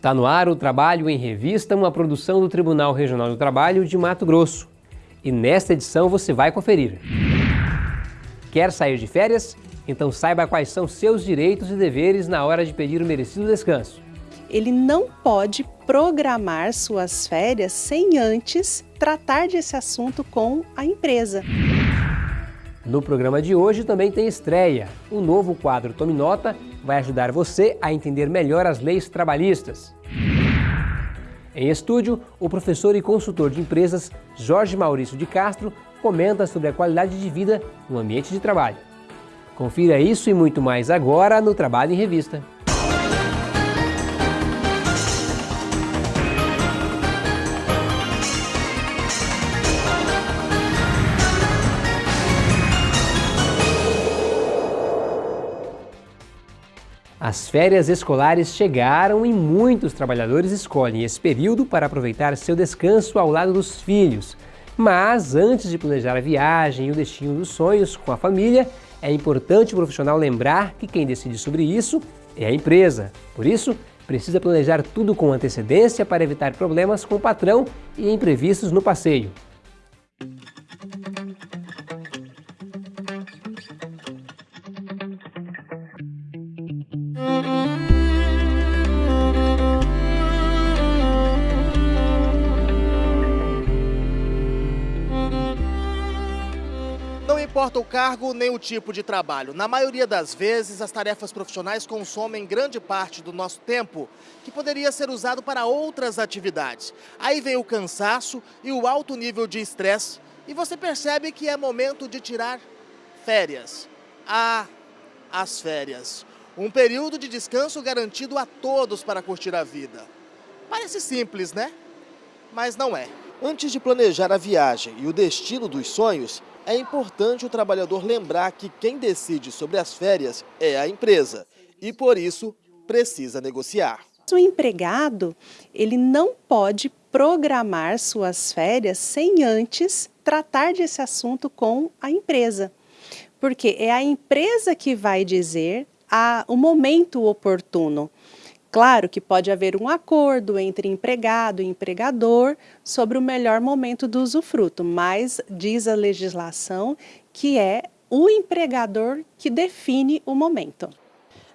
Está no ar o Trabalho em Revista, uma produção do Tribunal Regional do Trabalho de Mato Grosso. E nesta edição você vai conferir. Quer sair de férias? Então saiba quais são seus direitos e deveres na hora de pedir o merecido descanso. Ele não pode programar suas férias sem antes tratar desse assunto com a empresa. No programa de hoje também tem estreia. O novo quadro Tome Nota vai ajudar você a entender melhor as leis trabalhistas. Em estúdio, o professor e consultor de empresas Jorge Maurício de Castro comenta sobre a qualidade de vida no ambiente de trabalho. Confira isso e muito mais agora no Trabalho em Revista. As férias escolares chegaram e muitos trabalhadores escolhem esse período para aproveitar seu descanso ao lado dos filhos. Mas antes de planejar a viagem e o destino dos sonhos com a família, é importante o profissional lembrar que quem decide sobre isso é a empresa. Por isso, precisa planejar tudo com antecedência para evitar problemas com o patrão e imprevistos no passeio. Importa o cargo nem o tipo de trabalho. Na maioria das vezes, as tarefas profissionais consomem grande parte do nosso tempo, que poderia ser usado para outras atividades. Aí vem o cansaço e o alto nível de estresse, e você percebe que é momento de tirar férias. Ah, as férias. Um período de descanso garantido a todos para curtir a vida. Parece simples, né? Mas não é. Antes de planejar a viagem e o destino dos sonhos, é importante o trabalhador lembrar que quem decide sobre as férias é a empresa e, por isso, precisa negociar. O empregado ele não pode programar suas férias sem antes tratar desse assunto com a empresa. Porque é a empresa que vai dizer a, o momento oportuno. Claro que pode haver um acordo entre empregado e empregador sobre o melhor momento do usufruto, mas diz a legislação que é o empregador que define o momento.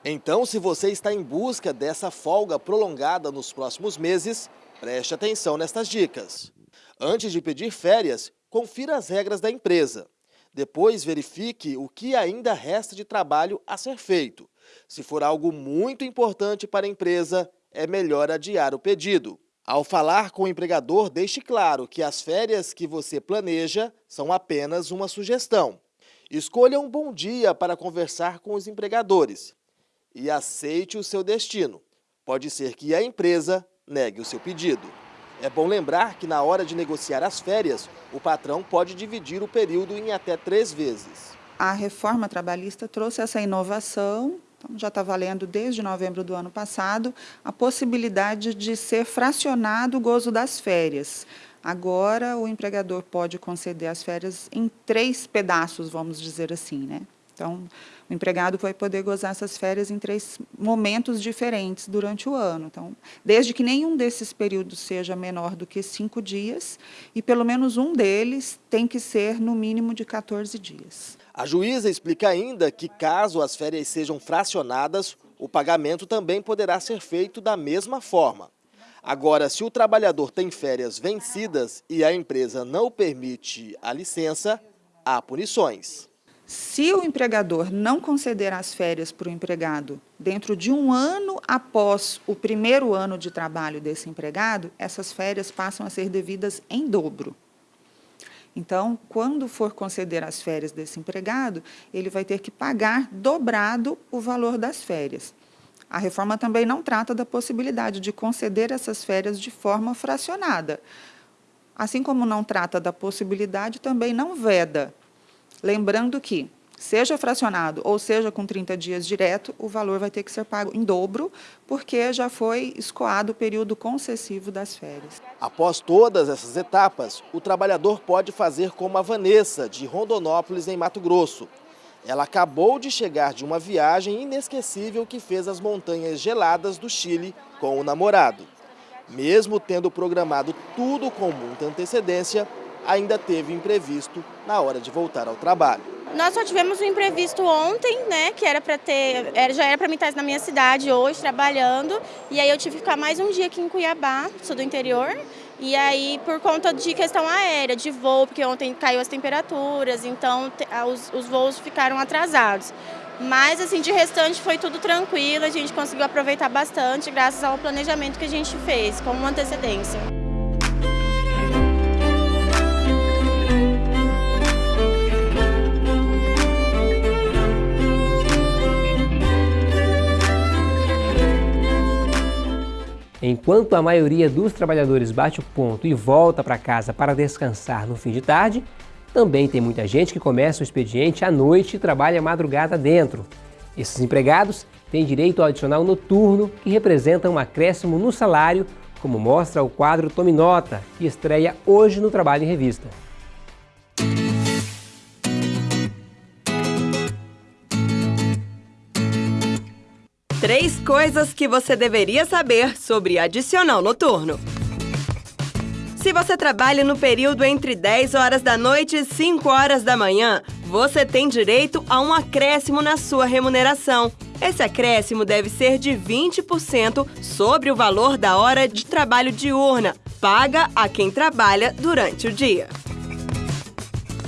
Então, se você está em busca dessa folga prolongada nos próximos meses, preste atenção nestas dicas. Antes de pedir férias, confira as regras da empresa. Depois, verifique o que ainda resta de trabalho a ser feito se for algo muito importante para a empresa, é melhor adiar o pedido. Ao falar com o empregador, deixe claro que as férias que você planeja são apenas uma sugestão. Escolha um bom dia para conversar com os empregadores e aceite o seu destino. Pode ser que a empresa negue o seu pedido. É bom lembrar que na hora de negociar as férias, o patrão pode dividir o período em até três vezes. A reforma trabalhista trouxe essa inovação então, já está valendo desde novembro do ano passado a possibilidade de ser fracionado o gozo das férias. Agora, o empregador pode conceder as férias em três pedaços, vamos dizer assim, né? Então, o empregado vai poder gozar essas férias em três momentos diferentes durante o ano. Então, desde que nenhum desses períodos seja menor do que cinco dias, e pelo menos um deles tem que ser no mínimo de 14 dias. A juíza explica ainda que, caso as férias sejam fracionadas, o pagamento também poderá ser feito da mesma forma. Agora, se o trabalhador tem férias vencidas e a empresa não permite a licença, há punições. Se o empregador não conceder as férias para o empregado dentro de um ano após o primeiro ano de trabalho desse empregado, essas férias passam a ser devidas em dobro. Então, quando for conceder as férias desse empregado, ele vai ter que pagar dobrado o valor das férias. A reforma também não trata da possibilidade de conceder essas férias de forma fracionada. Assim como não trata da possibilidade, também não veda. Lembrando que seja fracionado ou seja com 30 dias direto, o valor vai ter que ser pago em dobro, porque já foi escoado o período concessivo das férias. Após todas essas etapas, o trabalhador pode fazer como a Vanessa, de Rondonópolis, em Mato Grosso. Ela acabou de chegar de uma viagem inesquecível que fez as montanhas geladas do Chile com o namorado. Mesmo tendo programado tudo com muita antecedência, ainda teve imprevisto na hora de voltar ao trabalho. Nós só tivemos um imprevisto ontem, né, que era para ter, já era para mim estar na minha cidade hoje trabalhando, e aí eu tive que ficar mais um dia aqui em Cuiabá, sou do interior, e aí por conta de questão aérea, de voo, porque ontem caiu as temperaturas, então os, os voos ficaram atrasados. Mas assim, de restante foi tudo tranquilo, a gente conseguiu aproveitar bastante graças ao planejamento que a gente fez com antecedência. Enquanto a maioria dos trabalhadores bate o ponto e volta para casa para descansar no fim de tarde, também tem muita gente que começa o expediente à noite e trabalha madrugada dentro. Esses empregados têm direito ao adicional noturno, que representa um acréscimo no salário, como mostra o quadro Tome Nota, que estreia hoje no Trabalho em Revista. Três coisas que você deveria saber sobre adicional noturno. Se você trabalha no período entre 10 horas da noite e 5 horas da manhã, você tem direito a um acréscimo na sua remuneração. Esse acréscimo deve ser de 20% sobre o valor da hora de trabalho diurna, paga a quem trabalha durante o dia.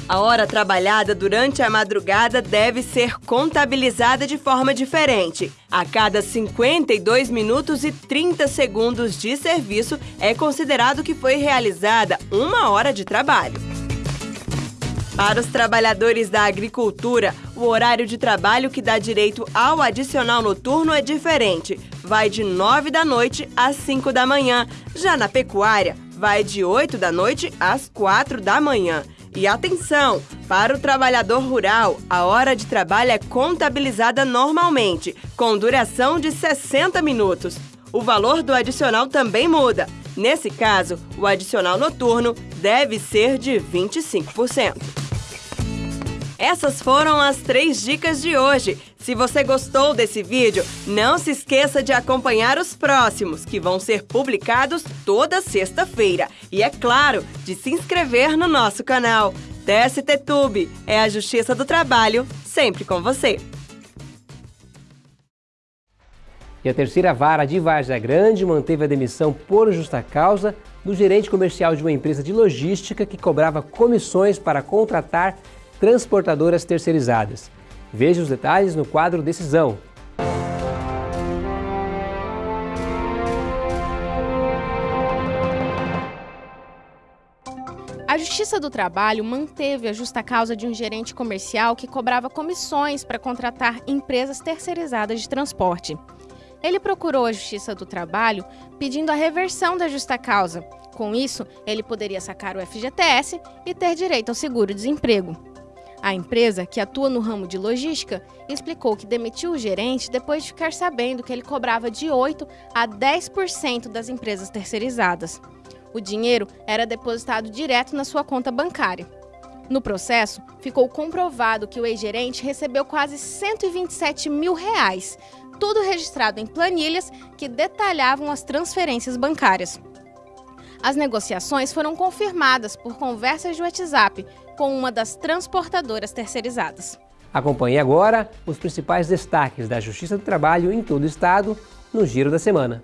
A hora trabalhada durante a madrugada deve ser contabilizada de forma diferente. A cada 52 minutos e 30 segundos de serviço é considerado que foi realizada uma hora de trabalho. Para os trabalhadores da agricultura, o horário de trabalho que dá direito ao adicional noturno é diferente. Vai de 9 da noite às 5 da manhã. Já na pecuária, vai de 8 da noite às 4 da manhã. E atenção! Para o trabalhador rural, a hora de trabalho é contabilizada normalmente, com duração de 60 minutos. O valor do adicional também muda. Nesse caso, o adicional noturno deve ser de 25%. Essas foram as três dicas de hoje. Se você gostou desse vídeo, não se esqueça de acompanhar os próximos, que vão ser publicados toda sexta-feira. E é claro, de se inscrever no nosso canal. TST Tube é a Justiça do Trabalho, sempre com você. E a terceira vara de Várzea Grande manteve a demissão por justa causa do gerente comercial de uma empresa de logística que cobrava comissões para contratar transportadoras terceirizadas. Veja os detalhes no quadro Decisão. A Justiça do Trabalho manteve a justa causa de um gerente comercial que cobrava comissões para contratar empresas terceirizadas de transporte. Ele procurou a Justiça do Trabalho pedindo a reversão da justa causa. Com isso, ele poderia sacar o FGTS e ter direito ao seguro-desemprego. A empresa, que atua no ramo de logística, explicou que demitiu o gerente depois de ficar sabendo que ele cobrava de 8 a 10% das empresas terceirizadas. O dinheiro era depositado direto na sua conta bancária. No processo, ficou comprovado que o ex-gerente recebeu quase 127 mil reais, tudo registrado em planilhas que detalhavam as transferências bancárias. As negociações foram confirmadas por conversas de WhatsApp com uma das transportadoras terceirizadas. Acompanhe agora os principais destaques da Justiça do Trabalho em todo o estado no Giro da Semana.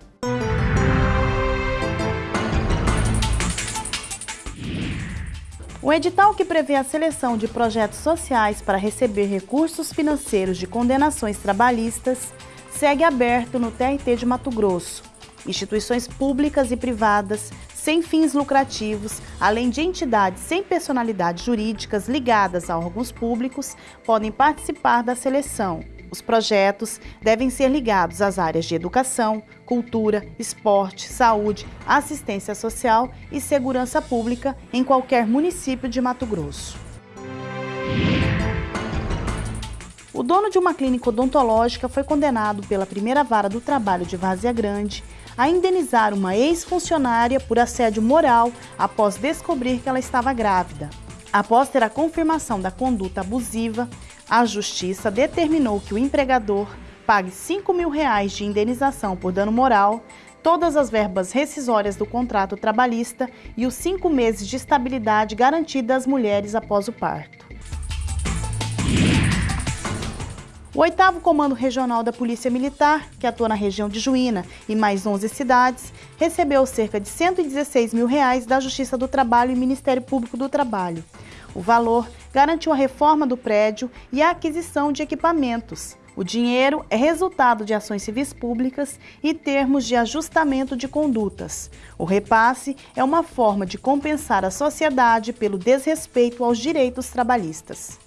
O edital que prevê a seleção de projetos sociais para receber recursos financeiros de condenações trabalhistas segue aberto no TRT de Mato Grosso. Instituições públicas e privadas sem fins lucrativos, além de entidades sem personalidades jurídicas ligadas a órgãos públicos, podem participar da seleção. Os projetos devem ser ligados às áreas de educação, cultura, esporte, saúde, assistência social e segurança pública em qualquer município de Mato Grosso. O dono de uma clínica odontológica foi condenado pela primeira vara do trabalho de Várzea Grande a indenizar uma ex-funcionária por assédio moral após descobrir que ela estava grávida. Após ter a confirmação da conduta abusiva, a Justiça determinou que o empregador pague 5 mil reais de indenização por dano moral, todas as verbas rescisórias do contrato trabalhista e os cinco meses de estabilidade garantida às mulheres após o parto. O oitavo Comando Regional da Polícia Militar, que atua na região de Juína e mais 11 cidades, recebeu cerca de 116 mil reais da Justiça do Trabalho e Ministério Público do Trabalho. O valor garantiu a reforma do prédio e a aquisição de equipamentos. O dinheiro é resultado de ações civis públicas e termos de ajustamento de condutas. O repasse é uma forma de compensar a sociedade pelo desrespeito aos direitos trabalhistas.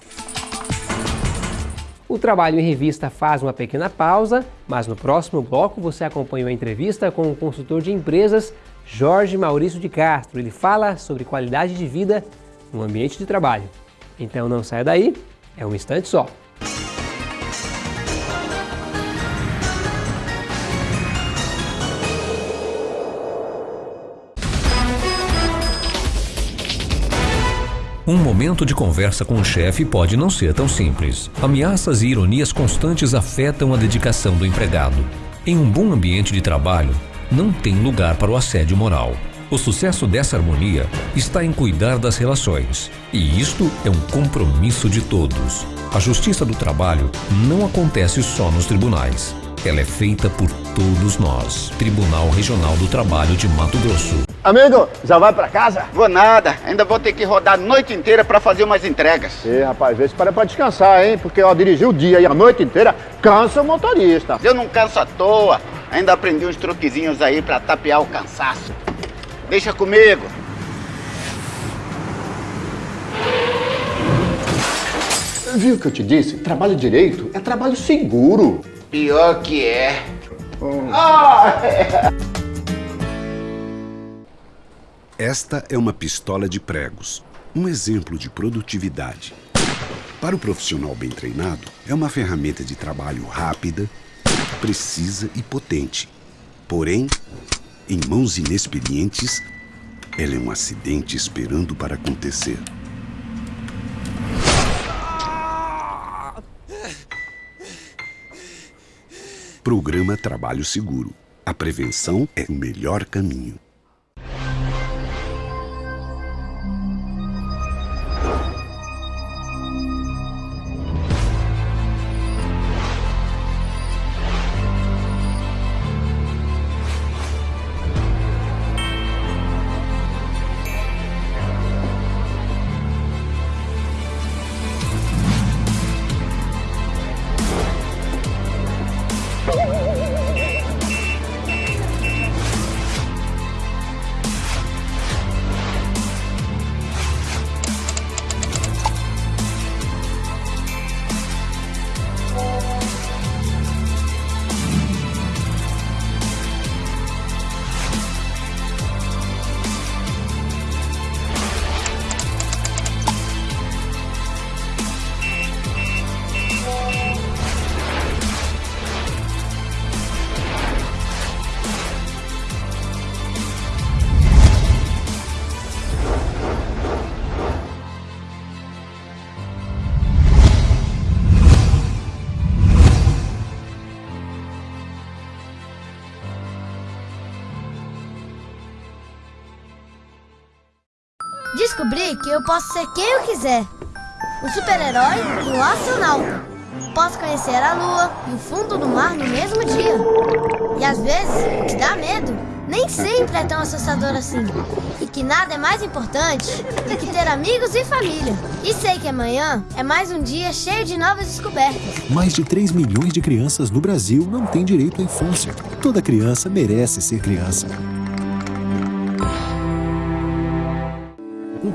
O Trabalho em Revista faz uma pequena pausa, mas no próximo bloco você acompanha a entrevista com o consultor de empresas Jorge Maurício de Castro. Ele fala sobre qualidade de vida no ambiente de trabalho. Então não saia daí, é um instante só. Um momento de conversa com o chefe pode não ser tão simples. Ameaças e ironias constantes afetam a dedicação do empregado. Em um bom ambiente de trabalho, não tem lugar para o assédio moral. O sucesso dessa harmonia está em cuidar das relações. E isto é um compromisso de todos. A justiça do trabalho não acontece só nos tribunais. Ela é feita por todos nós. Tribunal Regional do Trabalho de Mato Grosso. Amigo, já vai pra casa? Vou nada, ainda vou ter que rodar a noite inteira pra fazer umas entregas. Ih, rapaz, vê se para pra descansar, hein? Porque ó, dirigir o dia e a noite inteira cansa o motorista. Eu não canso à toa, ainda aprendi uns truquezinhos aí pra tapear o cansaço. Deixa comigo. Viu o que eu te disse? Trabalho direito é trabalho seguro. Pior que é. Hum. Ah. Esta é uma pistola de pregos, um exemplo de produtividade. Para o profissional bem treinado, é uma ferramenta de trabalho rápida, precisa e potente. Porém, em mãos inexperientes, ela é um acidente esperando para acontecer. Programa Trabalho Seguro. A prevenção é o melhor caminho. Descobri que eu posso ser quem eu quiser. Um super-herói e um astronauta. Posso conhecer a lua e o fundo do mar no mesmo dia. E às vezes, que dá medo nem sempre é tão assustador assim. E que nada é mais importante do que ter amigos e família. E sei que amanhã é mais um dia cheio de novas descobertas. Mais de 3 milhões de crianças no Brasil não têm direito à infância. Toda criança merece ser criança.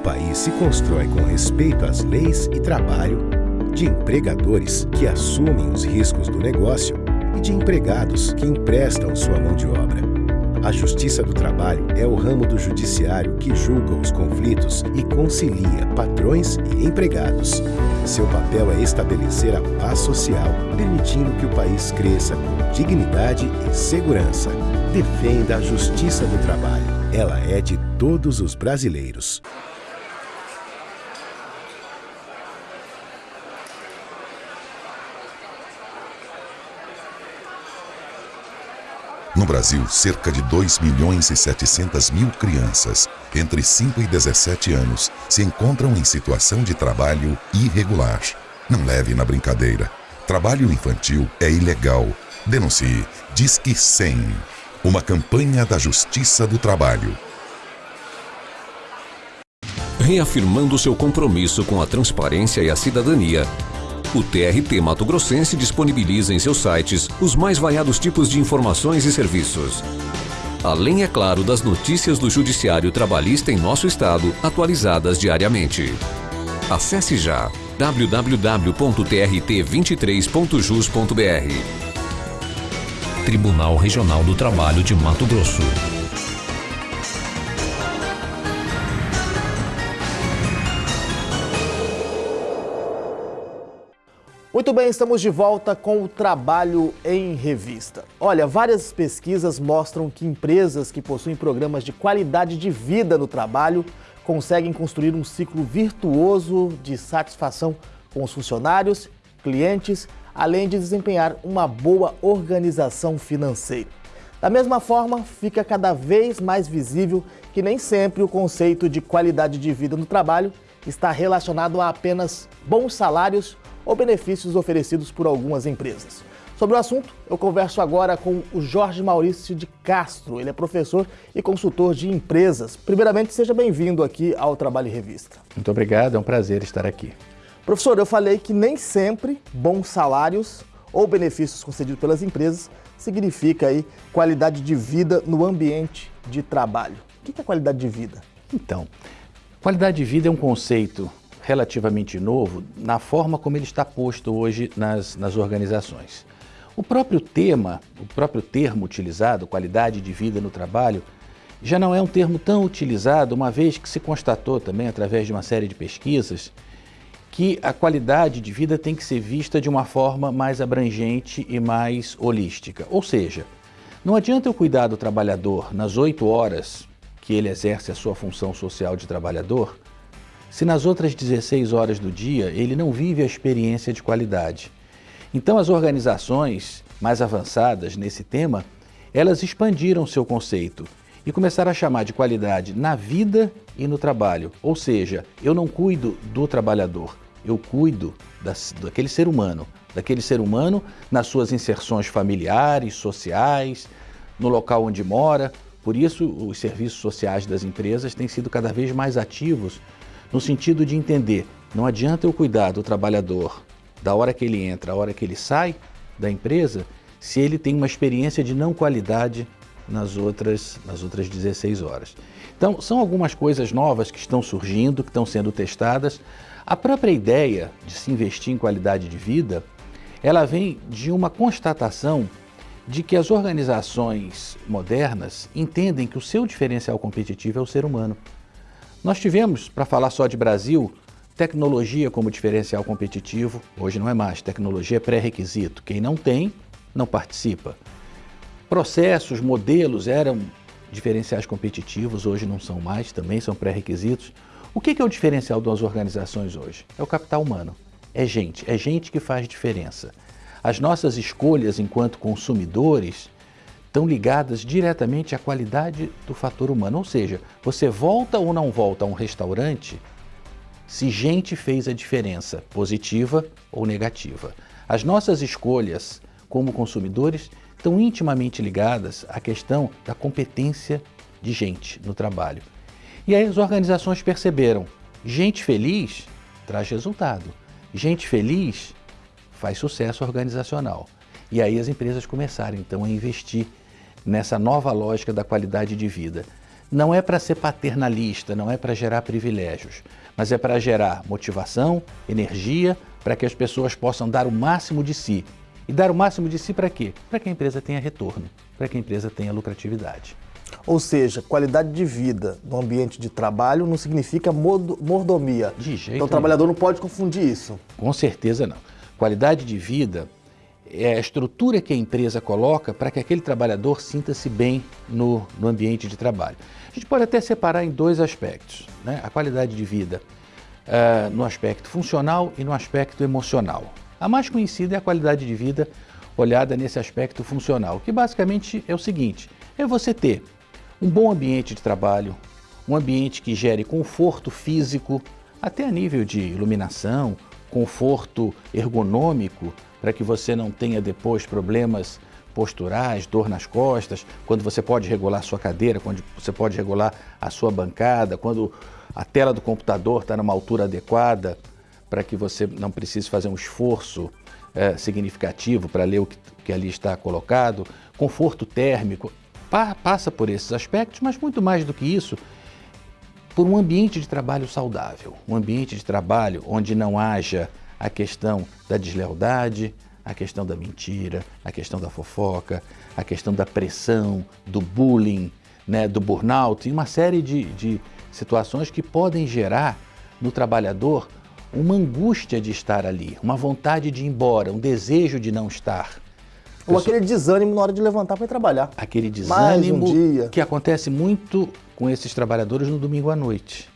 País se constrói com respeito às leis e trabalho, de empregadores que assumem os riscos do negócio e de empregados que emprestam sua mão de obra. A Justiça do Trabalho é o ramo do judiciário que julga os conflitos e concilia patrões e empregados. Seu papel é estabelecer a paz social, permitindo que o país cresça com dignidade e segurança. Defenda a Justiça do Trabalho. Ela é de todos os brasileiros. No Brasil, cerca de 2 milhões e 700 mil crianças entre 5 e 17 anos se encontram em situação de trabalho irregular. Não leve na brincadeira. Trabalho infantil é ilegal. Denuncie. Disque 100. Uma campanha da Justiça do Trabalho. Reafirmando seu compromisso com a transparência e a cidadania, o TRT Mato Grossense disponibiliza em seus sites os mais variados tipos de informações e serviços. Além, é claro, das notícias do Judiciário Trabalhista em nosso estado, atualizadas diariamente. Acesse já www.trt23.jus.br. Tribunal Regional do Trabalho de Mato Grosso. Muito bem, estamos de volta com o Trabalho em Revista. Olha, várias pesquisas mostram que empresas que possuem programas de qualidade de vida no trabalho conseguem construir um ciclo virtuoso de satisfação com os funcionários, clientes, além de desempenhar uma boa organização financeira. Da mesma forma, fica cada vez mais visível que nem sempre o conceito de qualidade de vida no trabalho está relacionado a apenas bons salários ou benefícios oferecidos por algumas empresas. Sobre o assunto, eu converso agora com o Jorge Maurício de Castro. Ele é professor e consultor de empresas. Primeiramente, seja bem-vindo aqui ao Trabalho em Revista. Muito obrigado, é um prazer estar aqui. Professor, eu falei que nem sempre bons salários ou benefícios concedidos pelas empresas significa aí qualidade de vida no ambiente de trabalho. O que é qualidade de vida? Então, qualidade de vida é um conceito relativamente novo na forma como ele está posto hoje nas, nas organizações. O próprio tema, o próprio termo utilizado, qualidade de vida no trabalho, já não é um termo tão utilizado, uma vez que se constatou também, através de uma série de pesquisas, que a qualidade de vida tem que ser vista de uma forma mais abrangente e mais holística. Ou seja, não adianta eu cuidar do trabalhador nas oito horas que ele exerce a sua função social de trabalhador, se nas outras 16 horas do dia ele não vive a experiência de qualidade. Então as organizações mais avançadas nesse tema, elas expandiram seu conceito e começaram a chamar de qualidade na vida e no trabalho. Ou seja, eu não cuido do trabalhador, eu cuido das, daquele ser humano, daquele ser humano nas suas inserções familiares, sociais, no local onde mora. Por isso, os serviços sociais das empresas têm sido cada vez mais ativos no sentido de entender, não adianta eu cuidar do trabalhador da hora que ele entra, a hora que ele sai da empresa, se ele tem uma experiência de não qualidade nas outras, nas outras 16 horas. Então, são algumas coisas novas que estão surgindo, que estão sendo testadas. A própria ideia de se investir em qualidade de vida, ela vem de uma constatação de que as organizações modernas entendem que o seu diferencial competitivo é o ser humano. Nós tivemos, para falar só de Brasil, tecnologia como diferencial competitivo. Hoje não é mais, tecnologia é pré-requisito. Quem não tem, não participa. Processos, modelos eram diferenciais competitivos, hoje não são mais, também são pré-requisitos. O que é o diferencial das organizações hoje? É o capital humano. É gente, é gente que faz diferença. As nossas escolhas enquanto consumidores estão ligadas diretamente à qualidade do fator humano. Ou seja, você volta ou não volta a um restaurante se gente fez a diferença, positiva ou negativa. As nossas escolhas como consumidores estão intimamente ligadas à questão da competência de gente no trabalho. E aí as organizações perceberam, gente feliz traz resultado, gente feliz faz sucesso organizacional. E aí as empresas começaram então a investir nessa nova lógica da qualidade de vida. Não é para ser paternalista, não é para gerar privilégios, mas é para gerar motivação, energia, para que as pessoas possam dar o máximo de si. E dar o máximo de si para quê? Para que a empresa tenha retorno, para que a empresa tenha lucratividade. Ou seja, qualidade de vida no ambiente de trabalho não significa mordomia. De jeito então o trabalhador não pode confundir isso. Com certeza não. Qualidade de vida é a estrutura que a empresa coloca para que aquele trabalhador sinta-se bem no, no, ambiente de trabalho. A gente pode até separar em dois aspectos, né? a qualidade de vida uh, no aspecto funcional e no aspecto emocional. A mais conhecida é a qualidade de vida olhada nesse aspecto funcional, que basicamente é o seguinte: é você ter um bom ambiente de trabalho, um ambiente que gere conforto físico, até a nível de iluminação, conforto ergonômico, para que você não tenha depois problemas posturais, dor nas costas, quando você pode regular sua cadeira, quando você pode regular a sua bancada, quando a tela do computador está numa altura adequada, para que você não precise fazer um esforço é, significativo para ler o que, que, ali está colocado, conforto térmico, pa, passa por esses aspectos, mas muito mais do que isso, por um ambiente de trabalho saudável, um ambiente de trabalho onde não haja a questão da deslealdade, a questão da mentira, a questão da fofoca, a questão da pressão, do bullying, né, do burnout e uma série de, de situações que podem gerar no trabalhador uma angústia de estar ali, uma vontade de ir embora, um desejo de não estar. Ou aquele desânimo na hora de levantar para ir trabalhar. Aquele desânimo um que acontece muito com esses trabalhadores no domingo à noite,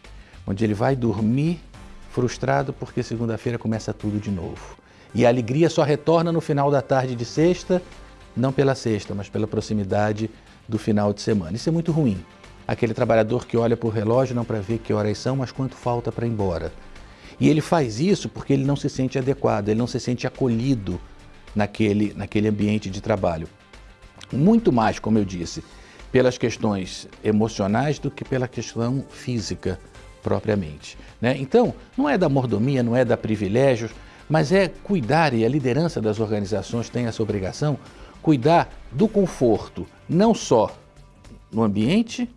onde ele vai dormir frustrado porque segunda-feira começa tudo de novo. E a alegria só retorna no final da tarde de sexta, não pela sexta, mas pela proximidade do final de semana. Isso é muito ruim. Aquele trabalhador que olha para o relógio não para ver que horas são, mas quanto falta para ir embora. E ele faz isso porque ele não se sente adequado, ele não se sente acolhido naquele, naquele ambiente de trabalho. Muito mais, como eu disse, pelas questões emocionais do que pela questão física propriamente. Né? Então, não é da mordomia, não é da privilégios, mas é cuidar, e a liderança das organizações tem essa obrigação, cuidar do conforto, não só no ambiente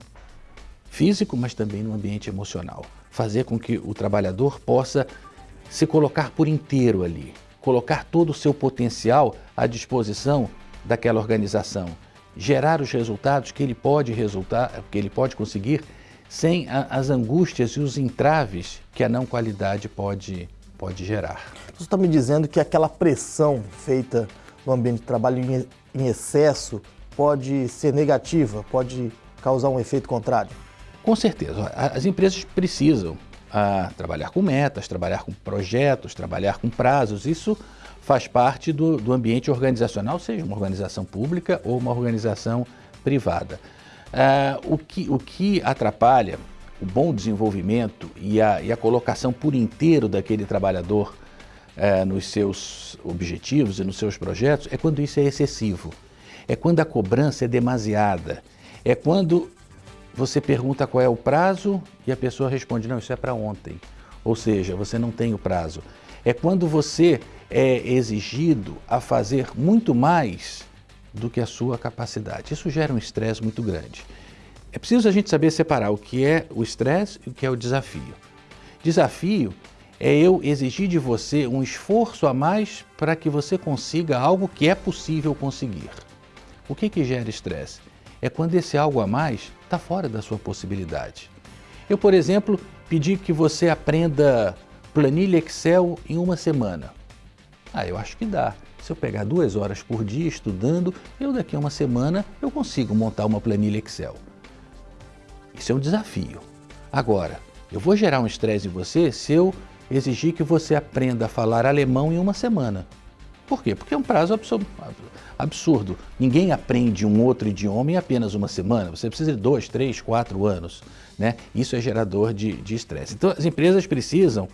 físico, mas também no ambiente emocional. Fazer com que o trabalhador possa se colocar por inteiro ali, colocar todo o seu potencial à disposição daquela organização, gerar os resultados que ele pode resultar, que ele pode conseguir sem a, as angústias e os entraves que a não qualidade pode pode gerar. Você está me dizendo que aquela pressão feita no ambiente de trabalho em, em excesso pode ser negativa, pode causar um efeito contrário? Com certeza. As empresas precisam ah, trabalhar com metas, trabalhar com projetos, trabalhar com prazos. Isso faz parte do, do ambiente organizacional, seja uma organização pública ou uma organização privada. Ah, o, que, o que atrapalha o bom desenvolvimento e a, e a colocação por inteiro daquele trabalhador é, nos seus objetivos e nos seus projetos é quando isso é excessivo. É quando a cobrança é demasiada. É quando você pergunta qual é o prazo e a pessoa responde: não, isso é para ontem. Ou seja, você não tem o prazo. É quando você é exigido a fazer muito mais do que a sua capacidade. Isso gera um estresse muito grande. É preciso a gente saber separar o que é o estresse e o que é o desafio. Desafio é eu exigir de você um esforço a mais para que você consiga algo que é possível conseguir. O que, que gera estresse? É quando esse algo a mais está fora da sua possibilidade. Eu, por exemplo, pedi que você aprenda planilha Excel em uma semana. Ah, eu acho que dá. Se eu pegar duas horas por dia estudando, eu daqui a uma semana eu consigo montar uma planilha Excel. Isso é um desafio. Agora, eu vou gerar um estresse em você se eu exigir que você aprenda a falar alemão em uma semana. Por quê? Porque é um prazo absurdo. Ninguém aprende um outro idioma em apenas uma semana. Você precisa de dois, três, quatro anos. Né? Isso é gerador de estresse. Então, as empresas precisam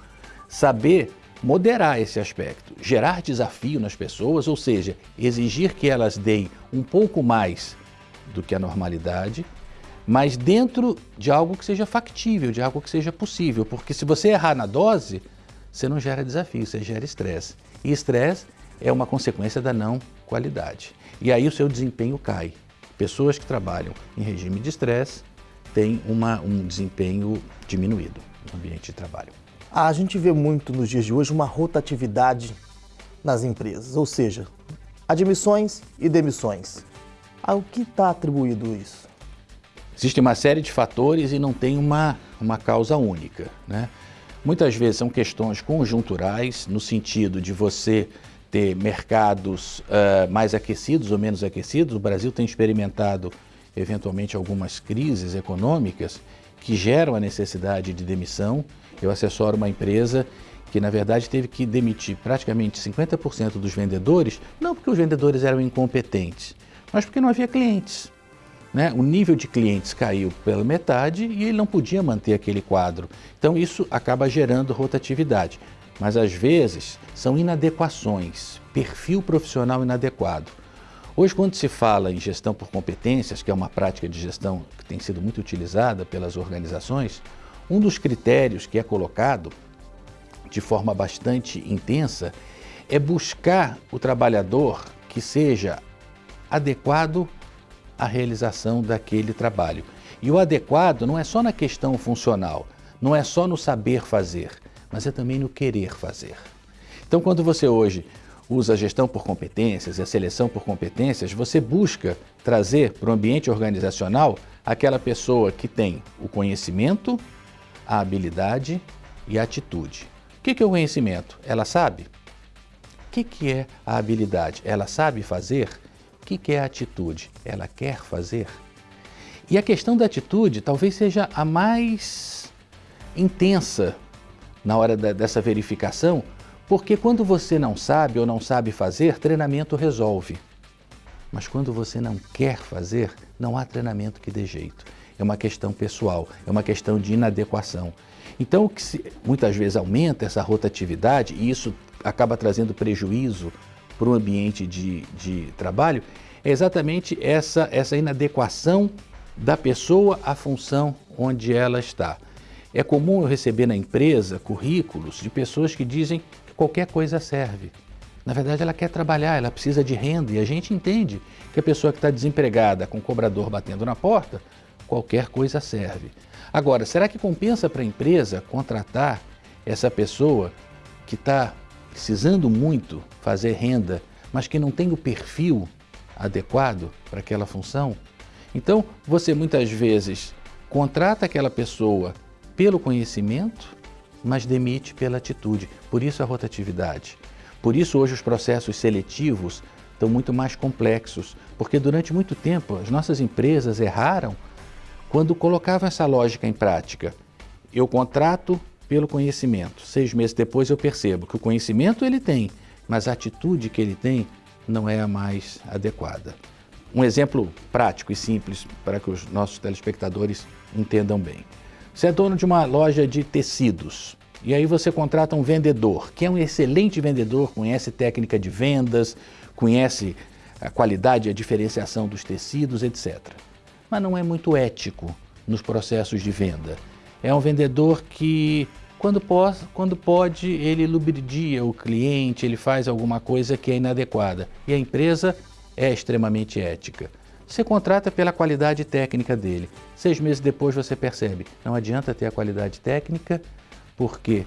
saber moderar esse aspecto, gerar desafio nas pessoas, ou seja, exigir que elas deem um pouco mais do que a normalidade mas dentro de algo que seja factível, de algo que seja possível. Porque se você errar na dose, você não gera desafio, você gera estresse. E estresse é uma consequência da não qualidade. E aí o seu desempenho cai. Pessoas que trabalham em regime de estresse têm uma, um desempenho diminuído no ambiente de trabalho. A gente vê muito nos dias de hoje uma rotatividade nas empresas, ou seja, admissões e demissões. Ao que está atribuído isso? Existe uma série de fatores e não tem uma, uma causa única. Né? Muitas vezes são questões conjunturais, no sentido de você ter mercados uh, mais aquecidos ou menos aquecidos. O Brasil tem experimentado, eventualmente, algumas crises econômicas que geram a necessidade de demissão. Eu assessoro uma empresa que na verdade teve que demitir praticamente 50% dos vendedores, não porque os vendedores eram incompetentes, mas porque não havia clientes. Né? O nível de clientes caiu pela metade e ele não podia manter aquele quadro. Então isso acaba gerando rotatividade. Mas às vezes são inadequações, perfil profissional inadequado. Hoje, quando se fala em gestão por competências, que é uma prática de gestão que tem sido muito utilizada pelas organizações, um dos critérios que é colocado de forma bastante intensa é buscar o trabalhador que seja adequado à realização daquele trabalho. E o adequado não é só na questão funcional, não é só no saber fazer, mas é também no querer fazer. Então, quando você hoje usa a gestão por competências e a seleção por competências, você busca trazer para o ambiente organizacional aquela pessoa que tem o conhecimento, a habilidade e a atitude. O que é o conhecimento? Ela sabe? O que é a habilidade? Ela sabe fazer? O que é a atitude? Ela quer fazer? E a questão da atitude talvez seja a mais intensa na hora da, dessa verificação, porque quando você não sabe ou não sabe fazer, treinamento resolve. Mas quando você não quer fazer, não há treinamento que dê jeito. É uma questão pessoal, é uma questão de inadequação. Então, o que se, muitas vezes aumenta essa rotatividade e isso acaba trazendo prejuízo para o ambiente de, de trabalho, é exatamente essa, essa inadequação da pessoa à função onde ela está. É comum eu receber na empresa currículos de pessoas que dizem qualquer coisa serve. Na verdade, ela quer trabalhar, ela precisa de renda e a gente entende que a pessoa que está desempregada com o cobrador batendo na porta, qualquer coisa serve. Agora, será que compensa para a empresa contratar essa pessoa que está precisando muito fazer renda, mas que não tem o perfil adequado para aquela função? Então, você muitas vezes contrata aquela pessoa pelo conhecimento, mas demite pela atitude. Por isso a rotatividade. Por isso hoje os processos seletivos estão muito mais complexos, porque durante muito tempo as nossas empresas erraram quando colocavam essa lógica em prática. Eu contrato pelo conhecimento. Seis meses depois eu percebo que o conhecimento ele tem, mas a atitude que ele tem não é a mais adequada. Um exemplo prático e simples para que os nossos telespectadores entendam bem. Você é dono de uma loja de tecidos e aí você contrata um vendedor, que é um excelente vendedor, conhece técnica de vendas, conhece a qualidade e a diferenciação dos tecidos, etc. Mas não é muito ético nos processos de venda. É um vendedor que, quando pode, quando pode ele lubridia o cliente, ele faz alguma coisa que é inadequada. E a empresa é extremamente ética. Você contrata pela qualidade técnica dele. Seis meses depois você percebe, não adianta ter a qualidade técnica porque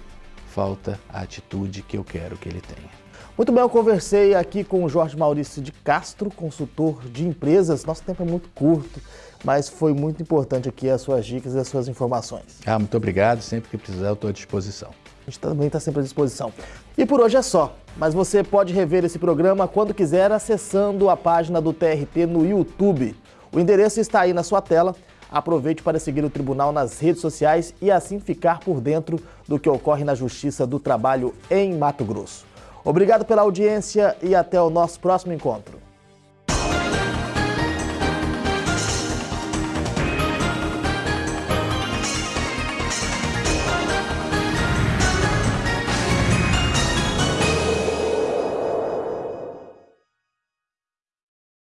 falta a atitude que eu quero que ele tenha. Muito bem, eu conversei aqui com o Jorge Maurício de Castro, consultor de empresas. Nosso tempo é muito curto, mas foi muito importante aqui as suas dicas e as suas informações. Ah, muito obrigado. Sempre que precisar, eu estou à disposição. A gente também está sempre à disposição. E por hoje é só, mas você pode rever esse programa quando quiser acessando a página do TRT no YouTube. O endereço está aí na sua tela. Aproveite para seguir o tribunal nas redes sociais e assim ficar por dentro do que ocorre na Justiça do Trabalho em Mato Grosso. Obrigado pela audiência e até o nosso próximo encontro.